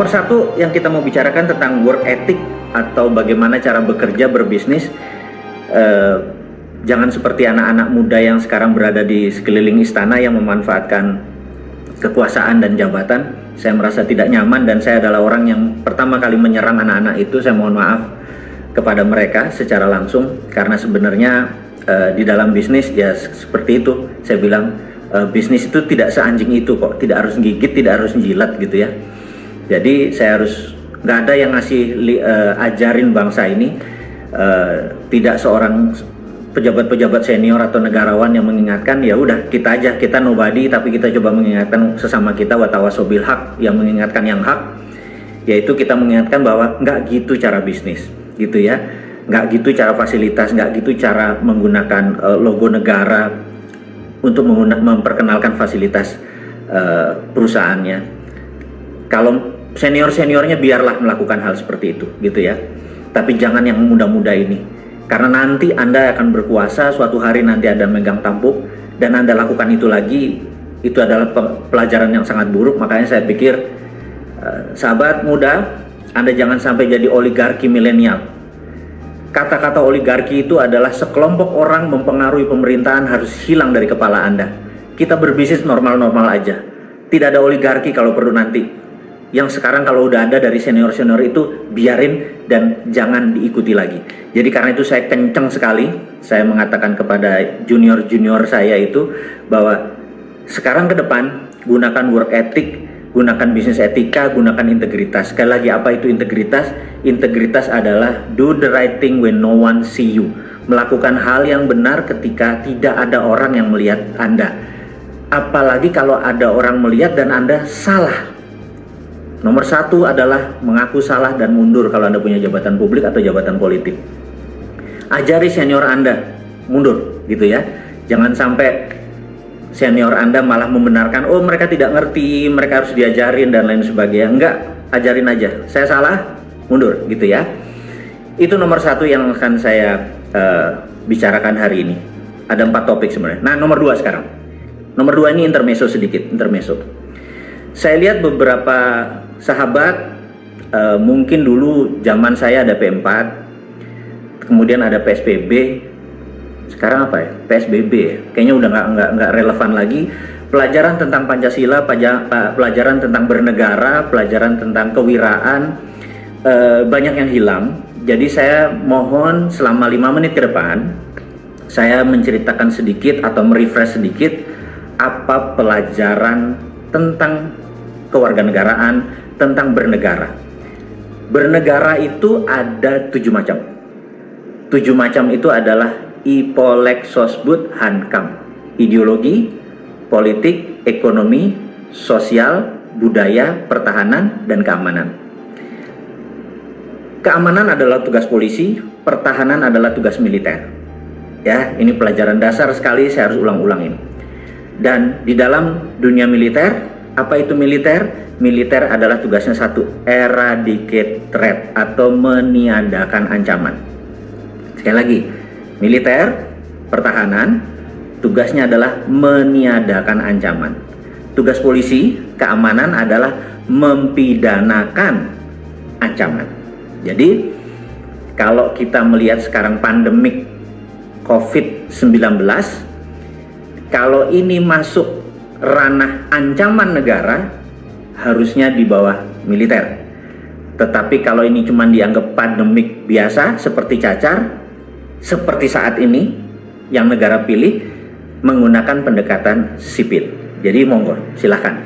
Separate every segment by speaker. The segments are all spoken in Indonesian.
Speaker 1: Nomor satu yang kita mau bicarakan tentang work ethic atau bagaimana cara bekerja berbisnis. Eh, jangan seperti anak-anak muda yang sekarang berada di sekeliling istana yang memanfaatkan kekuasaan dan jabatan. Saya merasa tidak nyaman dan saya adalah orang yang pertama kali menyerang anak-anak itu. Saya mohon maaf kepada mereka secara langsung karena sebenarnya eh, di dalam bisnis ya seperti itu. Saya bilang eh, bisnis itu tidak seanjing itu kok, tidak harus gigit, tidak harus jilat gitu ya jadi saya harus nggak ada yang ngasih uh, ajarin bangsa ini uh, tidak seorang pejabat-pejabat senior atau negarawan yang mengingatkan ya udah kita aja kita nobody tapi kita coba mengingatkan sesama kita watawasobil hak yang mengingatkan yang hak. Yaitu kita mengingatkan bahwa nggak gitu cara bisnis gitu ya. Nggak gitu cara fasilitas nggak gitu cara menggunakan uh, logo negara untuk memperkenalkan fasilitas uh, perusahaannya. Kalau senior-seniornya biarlah melakukan hal seperti itu gitu ya. Tapi jangan yang muda-muda ini. Karena nanti anda akan berkuasa suatu hari nanti ada megang tampuk dan anda lakukan itu lagi itu adalah pelajaran yang sangat buruk. Makanya saya pikir uh, sahabat muda anda jangan sampai jadi oligarki milenial. Kata-kata oligarki itu adalah sekelompok orang mempengaruhi pemerintahan harus hilang dari kepala anda. Kita berbisnis normal-normal aja. Tidak ada oligarki kalau perlu nanti yang sekarang kalau udah ada dari senior-senior itu biarin dan jangan diikuti lagi. Jadi karena itu saya kenceng sekali saya mengatakan kepada junior-junior saya itu bahwa sekarang ke depan gunakan work ethic, gunakan bisnis etika, gunakan integritas. Sekali lagi apa itu integritas? Integritas adalah do the right thing when no one see you. Melakukan hal yang benar ketika tidak ada orang yang melihat Anda. Apalagi kalau ada orang melihat dan Anda salah Nomor satu adalah mengaku salah dan mundur kalau Anda punya jabatan publik atau jabatan politik. Ajari senior Anda mundur gitu ya. Jangan sampai senior Anda malah membenarkan, oh mereka tidak ngerti, mereka harus diajarin dan lain sebagainya. Enggak, ajarin aja. Saya salah, mundur gitu ya. Itu nomor satu yang akan saya uh, bicarakan hari ini. Ada empat topik sebenarnya. Nah, nomor dua sekarang. Nomor dua ini intermezzo sedikit, intermezzo. Saya lihat beberapa sahabat uh, mungkin dulu zaman saya ada P4 kemudian ada PSBB sekarang apa ya? PSBB ya? kayaknya udah nggak nggak nggak relevan lagi. Pelajaran tentang Pancasila pelajaran tentang bernegara pelajaran tentang kewiraan uh, banyak yang hilang. Jadi saya mohon selama lima menit ke depan saya menceritakan sedikit atau merefresh sedikit apa pelajaran tentang kewarganegaraan tentang bernegara. Bernegara itu ada tujuh macam. Tujuh macam itu adalah Ipolek Sosbud Hankam. Ideologi, politik, ekonomi, sosial, budaya, pertahanan, dan keamanan. Keamanan adalah tugas polisi, pertahanan adalah tugas militer. Ya, ini pelajaran dasar sekali saya harus ulang-ulangin. Dan di dalam dunia militer, apa itu militer? militer adalah tugasnya satu, eradicate threat atau meniadakan ancaman. Sekali lagi, militer, pertahanan, tugasnya adalah meniadakan ancaman. Tugas polisi, keamanan adalah mempidanakan ancaman. Jadi, kalau kita melihat sekarang pandemik COVID-19, kalau ini masuk ranah ancaman negara, harusnya di bawah militer. Tetapi kalau ini cuma dianggap pandemik biasa seperti cacar, seperti saat ini yang negara pilih menggunakan pendekatan sipil. Jadi monggo silahkan.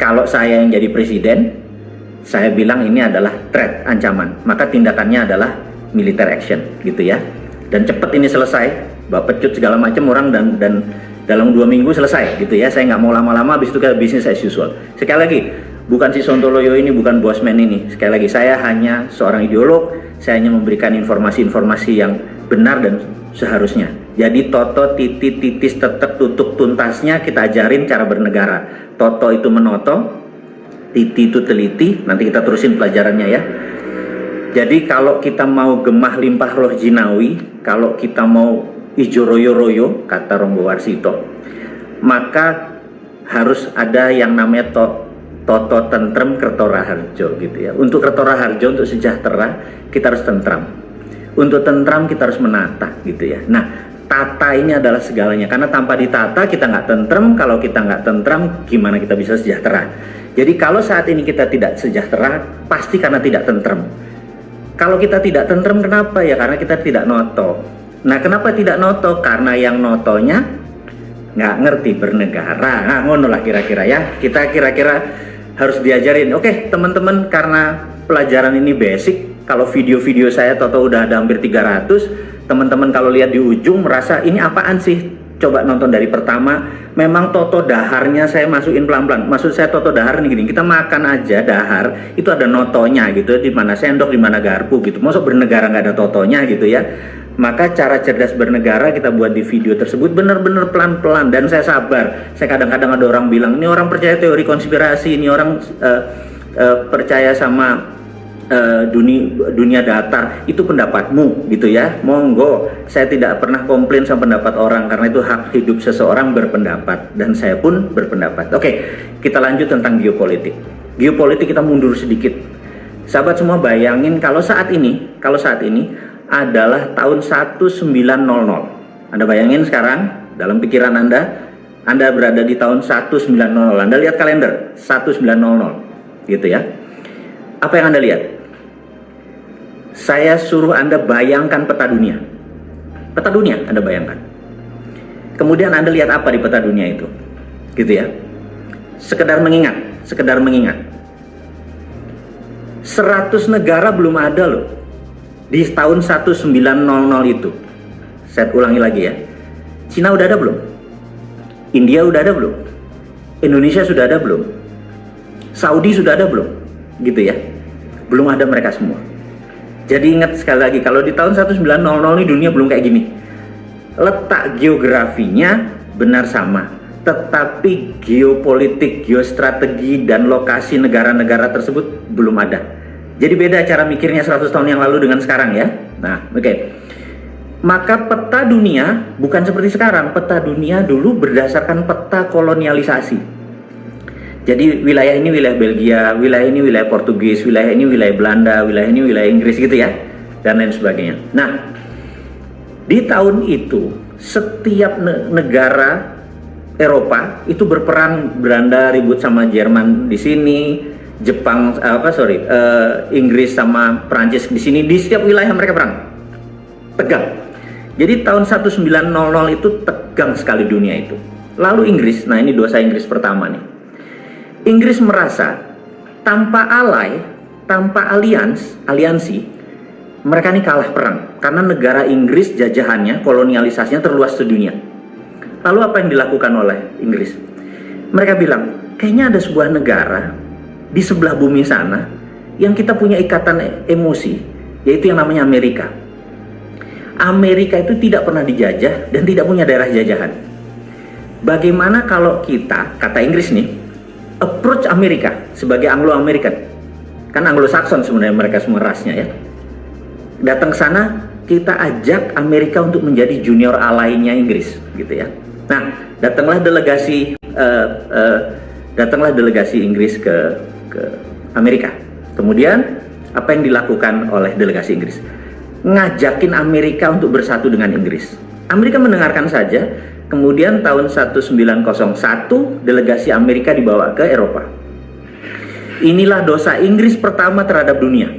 Speaker 1: Kalau saya yang jadi presiden, saya bilang ini adalah threat, ancaman. Maka tindakannya adalah militer action gitu ya. Dan cepat ini selesai, bapak pecut segala macam orang dan dan dalam dua minggu selesai gitu ya. Saya nggak mau lama-lama habis itu kayak bisnis as usual. Sekali lagi bukan si Sontoloyo ini bukan bosman ini. Sekali lagi saya hanya seorang ideolog. Saya hanya memberikan informasi-informasi yang benar dan seharusnya. Jadi Toto titit titis tetap tutup tuntasnya kita ajarin cara bernegara. Toto itu menoto titi itu teliti. Nanti kita terusin pelajarannya ya. Jadi kalau kita mau gemah limpah roh jinawi kalau kita mau ijo royo-royo kata Rombo Warsito maka harus ada yang namanya to, Toto tentrem Kertora Harjo gitu ya. Untuk Kertora Harjo untuk sejahtera kita harus tentram. Untuk tentram kita harus menata gitu ya. Nah tata ini adalah segalanya karena tanpa ditata kita nggak tentrem. Kalau kita nggak tentram gimana kita bisa sejahtera? Jadi kalau saat ini kita tidak sejahtera pasti karena tidak tentrem. Kalau kita tidak tentrem kenapa ya? Karena kita tidak noto. Nah kenapa tidak noto? Karena yang notonya nggak ngerti bernegara. Nah, ngono lah kira-kira ya. Kita kira-kira harus diajarin. Oke, teman-teman karena pelajaran ini basic, kalau video-video saya toto udah ada hampir 300, teman-teman kalau lihat di ujung merasa ini apaan sih? Coba nonton dari pertama, memang toto daharnya saya masukin pelan-pelan. Maksud saya toto dahar nih gini, kita makan aja dahar, itu ada notonya gitu, di mana sendok, di mana garpu gitu. Masuk bernegara nggak ada totonya gitu ya maka cara cerdas bernegara kita buat di video tersebut benar-benar pelan-pelan. Dan saya sabar. Saya kadang-kadang ada orang bilang ini orang percaya teori konspirasi ini orang uh, uh, percaya sama uh, dunia dunia datar. Itu pendapatmu gitu ya. Monggo. Saya tidak pernah komplain sama pendapat orang karena itu hak hidup seseorang berpendapat. Dan saya pun berpendapat. Oke kita lanjut tentang geopolitik. Geopolitik kita mundur sedikit. Sahabat semua bayangin kalau saat ini kalau saat ini adalah tahun 1900. Anda bayangin sekarang dalam pikiran Anda, Anda berada di tahun 1900. Anda lihat kalender 1900 gitu ya. Apa yang Anda lihat? Saya suruh Anda bayangkan peta dunia. Peta dunia Anda bayangkan. Kemudian Anda lihat apa di peta dunia itu? Gitu ya. Sekedar mengingat, sekedar mengingat. 100 negara belum ada loh di tahun 1900 itu saya ulangi lagi ya Cina udah ada belum? India udah ada belum? Indonesia sudah ada belum? Saudi sudah ada belum? Gitu ya belum ada mereka semua. Jadi ingat sekali lagi kalau di tahun 1900 ini dunia belum kayak gini. Letak geografinya benar sama tetapi geopolitik, geostrategi, dan lokasi negara-negara tersebut belum ada jadi beda cara mikirnya 100 tahun yang lalu dengan sekarang ya. Nah, oke. Okay. Maka peta dunia bukan seperti sekarang. Peta dunia dulu berdasarkan peta kolonialisasi. Jadi wilayah ini wilayah Belgia, wilayah ini wilayah Portugis, wilayah ini wilayah Belanda, wilayah ini wilayah Inggris gitu ya. Dan lain sebagainya. Nah, di tahun itu setiap negara Eropa itu berperang Belanda ribut sama Jerman di sini, Jepang apa sorry uh, Inggris sama Prancis di sini di setiap wilayah mereka perang. Tegang. Jadi tahun 1900 itu tegang sekali dunia itu. Lalu Inggris nah ini dosa Inggris pertama nih. Inggris merasa tanpa alay tanpa alians aliansi mereka ini kalah perang. Karena negara Inggris jajahannya kolonialisasinya terluas di dunia lalu apa yang dilakukan oleh Inggris? Mereka bilang kayaknya ada sebuah negara di sebelah bumi sana yang kita punya ikatan emosi yaitu yang namanya Amerika. Amerika itu tidak pernah dijajah dan tidak punya daerah jajahan. Bagaimana kalau kita kata Inggris nih approach Amerika sebagai Anglo-American? Kan Anglo-Saxon sebenarnya mereka semua rasnya ya. Datang ke sana kita ajak Amerika untuk menjadi junior alainya Inggris gitu ya. Nah datanglah delegasi uh, uh, datanglah delegasi Inggris ke ke Amerika. Kemudian apa yang dilakukan oleh delegasi Inggris? Ngajakin Amerika untuk bersatu dengan Inggris. Amerika mendengarkan saja, kemudian tahun 1901 delegasi Amerika dibawa ke Eropa. Inilah dosa Inggris pertama terhadap dunia.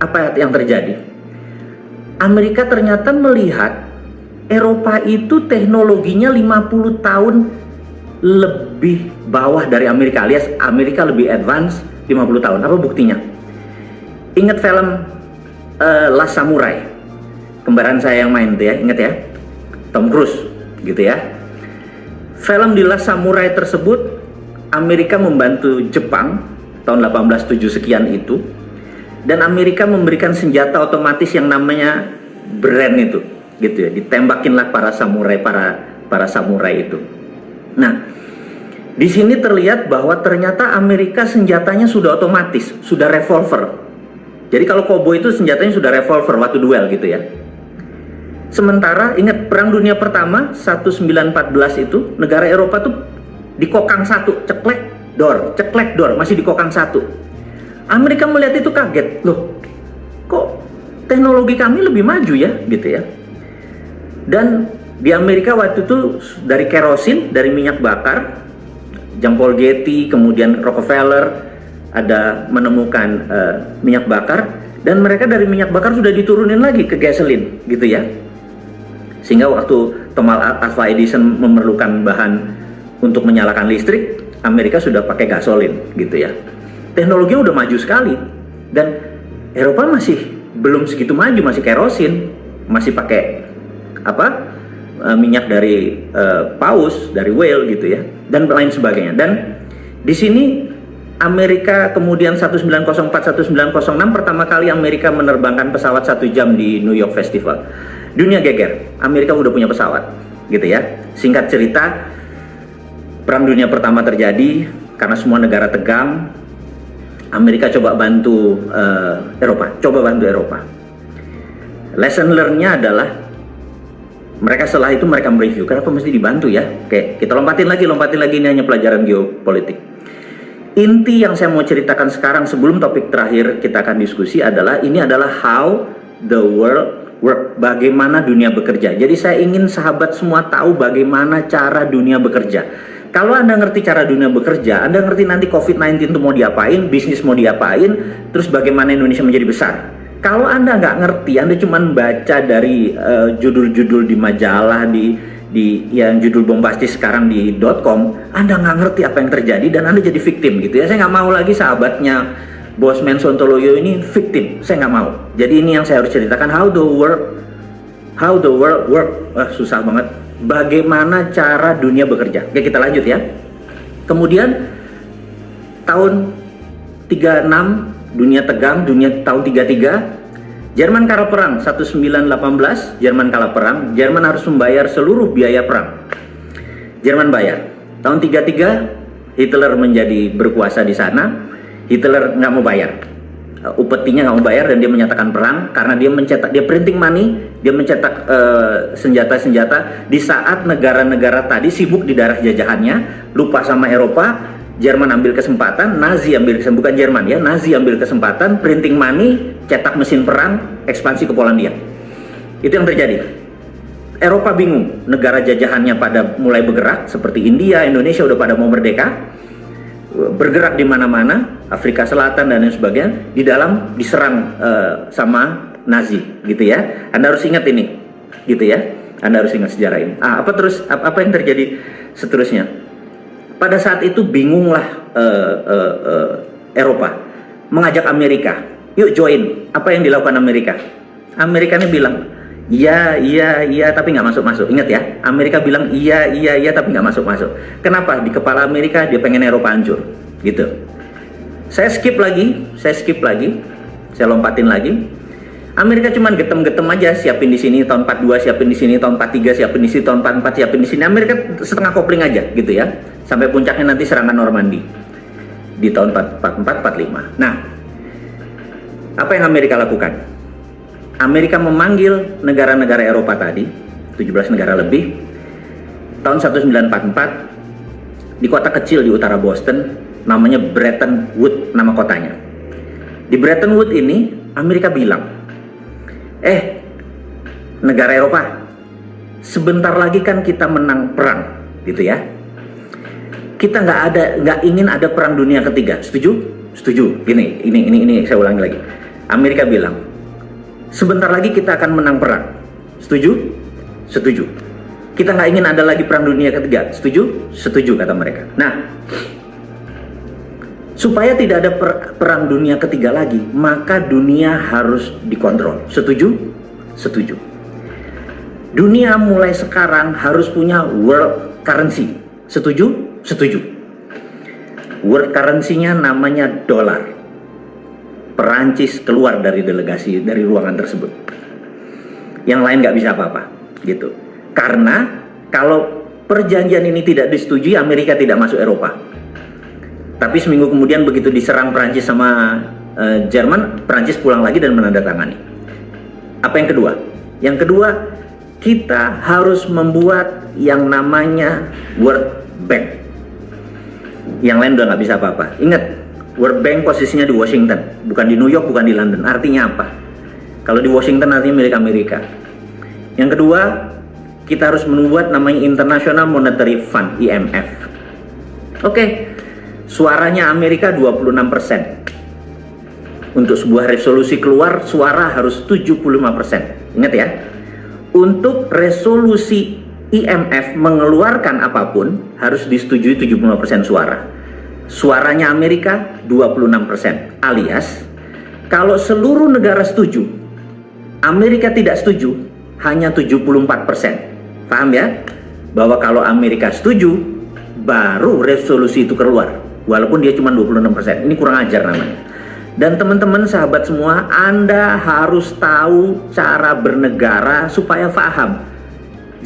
Speaker 1: Apa yang terjadi? Amerika ternyata melihat Eropa itu teknologinya 50 tahun lebih bawah dari Amerika alias Amerika lebih advance 50 tahun. Apa buktinya? Ingat film uh, Last Samurai? Kembaran saya yang main tuh ya ingat ya? Tom Cruise gitu ya. Film di Last Samurai tersebut Amerika membantu Jepang tahun 1807 sekian itu dan Amerika memberikan senjata otomatis yang namanya brand itu gitu ya. Ditembakinlah para samurai para para samurai itu. Nah, di sini terlihat bahwa ternyata Amerika senjatanya sudah otomatis, sudah revolver. Jadi kalau koboi itu senjatanya sudah revolver waktu duel gitu ya. Sementara ingat perang dunia pertama 1914 itu negara Eropa tuh dikokang satu ceklek dor, ceklek dor, masih di kokang satu. Amerika melihat itu kaget, loh, kok teknologi kami lebih maju ya, gitu ya. Dan di Amerika waktu itu dari kerosin, dari minyak bakar, Jean Paul Getty, kemudian Rockefeller, ada menemukan uh, minyak bakar, dan mereka dari minyak bakar sudah diturunin lagi ke gasoline, gitu ya. Sehingga waktu Thomas Alva Edison memerlukan bahan untuk menyalakan listrik, Amerika sudah pakai gasolin, gitu ya teknologinya udah maju sekali dan Eropa masih belum segitu maju masih kerosin masih pakai apa e, minyak dari uh, paus dari whale gitu ya dan lain sebagainya. Dan di sini Amerika kemudian 1904 1906 pertama kali Amerika menerbangkan pesawat satu jam di New York Festival. Dunia geger Amerika udah punya pesawat gitu ya. Singkat cerita perang dunia pertama terjadi karena semua negara tegang. Amerika coba bantu uh, Eropa, coba bantu Eropa. Lesson learn-nya adalah mereka setelah itu mereka mereview, kenapa mesti dibantu ya? Oke, kita lompatin lagi, lompatin lagi ini hanya pelajaran geopolitik. Inti yang saya mau ceritakan sekarang sebelum topik terakhir kita akan diskusi adalah ini adalah how the world work, bagaimana dunia bekerja. Jadi saya ingin sahabat semua tahu bagaimana cara dunia bekerja kalau Anda ngerti cara dunia bekerja, Anda ngerti nanti COVID-19 itu mau diapain, bisnis mau diapain, terus bagaimana Indonesia menjadi besar. Kalau Anda nggak ngerti, Anda cuma baca dari eh, judul-judul uh, di majalah, di di yang judul bombastis sekarang di .com, Anda nggak ngerti apa yang terjadi dan Anda jadi victim gitu ya. Saya nggak mau lagi sahabatnya Bosman Sontoloyo ini victim. Saya nggak mau. Jadi ini yang saya harus ceritakan how the world how the world work. Wah, susah banget bagaimana cara dunia bekerja. Oke, kita lanjut ya. Kemudian tahun 36 dunia tegang, dunia tahun 33 Jerman kalah perang 1918, Jerman kalah perang, Jerman harus membayar seluruh biaya perang. Jerman bayar. Tahun 33 Hitler menjadi berkuasa di sana, Hitler nggak mau bayar. Uh, upetinya nggak mau bayar dan dia menyatakan perang karena dia mencetak dia printing money dia mencetak uh, senjata-senjata. Uh, di saat negara-negara tadi sibuk di darah jajahannya lupa sama Eropa Jerman ambil kesempatan Nazi ambil kesempatan bukan Jerman ya Nazi ambil kesempatan printing money cetak mesin perang ekspansi ke Polandia itu yang terjadi Eropa bingung negara jajahannya pada mulai bergerak seperti India Indonesia udah pada mau merdeka bergerak di mana-mana, Afrika Selatan dan lain sebagainya, di dalam diserang uh, sama Nazi, gitu ya. Anda harus ingat ini, gitu ya. Anda harus ingat sejarah ini. Ah, apa terus apa, apa yang terjadi seterusnya? Pada saat itu bingunglah uh, uh, uh, Eropa mengajak Amerika, yuk join. Apa yang dilakukan Amerika? Amerika ini bilang, Iya, iya, iya, tapi nggak masuk-masuk. Ingat ya, Amerika bilang iya, iya, iya, tapi nggak masuk-masuk. Kenapa? Di kepala Amerika dia pengen Eropa hancur, gitu. Saya skip lagi, saya skip lagi, saya lompatin lagi. Amerika cuma getem-getem aja, siapin di sini tahun 42, siapin di sini tahun 43, siapin di sini tahun 44, siapin di sini. Amerika setengah kopling aja, gitu ya. Sampai puncaknya nanti serangan Normandy di tahun 44, 45. Nah, apa yang Amerika lakukan? Amerika memanggil negara-negara Eropa tadi, 17 negara lebih, tahun 1944 di kota kecil di utara Boston, namanya Bretton Woods nama kotanya. Di Bretton Woods ini, Amerika bilang, eh, negara Eropa, sebentar lagi kan kita menang perang, gitu ya. Kita nggak ada, nggak ingin ada perang dunia ketiga, setuju? Setuju. Gini, ini, ini, ini saya ulangi lagi. Amerika bilang, sebentar lagi kita akan menang perang. Setuju? Setuju. Kita nggak ingin ada lagi perang dunia ketiga. Setuju? Setuju kata mereka. Nah, supaya tidak ada per perang dunia ketiga lagi, maka dunia harus dikontrol. Setuju? Setuju. Dunia mulai sekarang harus punya world currency. Setuju? Setuju. World currency-nya namanya dolar. Perancis keluar dari delegasi dari ruangan tersebut. Yang lain nggak bisa apa-apa, gitu. Karena kalau perjanjian ini tidak disetujui, Amerika tidak masuk Eropa. Tapi seminggu kemudian begitu diserang Perancis sama uh, Jerman, Perancis pulang lagi dan menandatangani. Apa yang kedua? Yang kedua, kita harus membuat yang namanya World Bank. Yang lain udah nggak bisa apa-apa. Ingat, World Bank posisinya di Washington, bukan di New York, bukan di London. Artinya apa? Kalau di Washington artinya milik Amerika. Yang kedua, kita harus membuat namanya International Monetary Fund, IMF. Oke, suaranya Amerika 26%. Untuk sebuah resolusi keluar, suara harus 75%. Ingat ya, untuk resolusi IMF mengeluarkan apa pun harus disetujui 75% suara. Suaranya Amerika 26%. Alias kalau seluruh negara setuju, Amerika tidak setuju, hanya 74%. Paham ya? Bahwa kalau Amerika setuju, baru resolusi itu keluar. Walaupun dia cuma 26%. Ini kurang ajar namanya. Dan teman-teman sahabat semua, Anda harus tahu cara bernegara supaya paham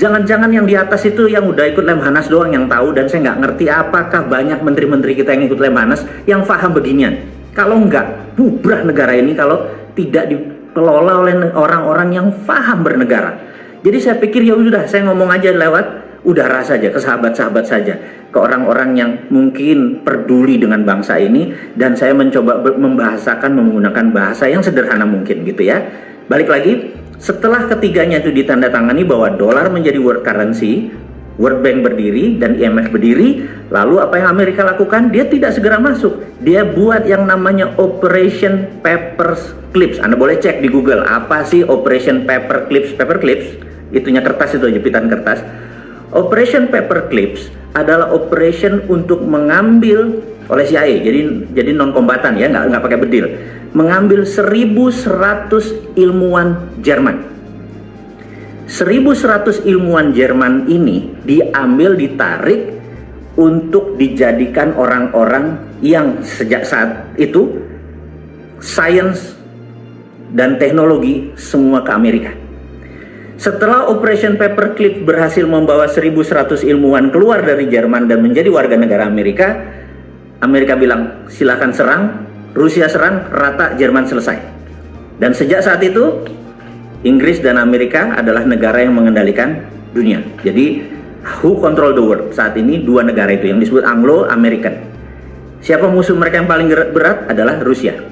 Speaker 1: Jangan-jangan yang di atas itu yang udah ikut Lemhanas doang yang tahu dan saya nggak ngerti apakah banyak menteri-menteri kita yang ikut Lemhanas yang paham beginian. Kalau nggak, bubrah negara ini kalau tidak dikelola oleh orang-orang yang paham bernegara. Jadi saya pikir ya sudah, saya ngomong aja lewat udara saja, ke sahabat-sahabat saja, ke orang-orang yang mungkin peduli dengan bangsa ini dan saya mencoba membahasakan menggunakan bahasa yang sederhana mungkin gitu ya. Balik lagi, setelah ketiganya itu ditandatangani bahwa dolar menjadi world currency, World Bank berdiri dan IMF berdiri, lalu apa yang Amerika lakukan? Dia tidak segera masuk. Dia buat yang namanya Operation Paper Clips. Anda boleh cek di Google, apa sih Operation Paper Clips? Paper Clips, itunya kertas itu jepitan kertas. Operation Paper Clips adalah operation untuk mengambil oleh CIA, jadi jadi non kombatan ya, nggak nggak pakai bedil. Mengambil 1100 ilmuwan Jerman. 1100 ilmuwan Jerman ini diambil ditarik untuk dijadikan orang-orang yang sejak saat itu sains dan teknologi semua ke Amerika. Setelah Operation Paperclip berhasil membawa 1100 ilmuwan keluar dari Jerman dan menjadi warga negara Amerika, Amerika bilang silahkan serang, Rusia serang, rata Jerman selesai. Dan sejak saat itu, Inggris dan Amerika adalah negara yang mengendalikan dunia. Jadi, who control the world? Saat ini dua negara itu yang disebut Anglo-American. Siapa musuh mereka yang paling berat adalah Rusia.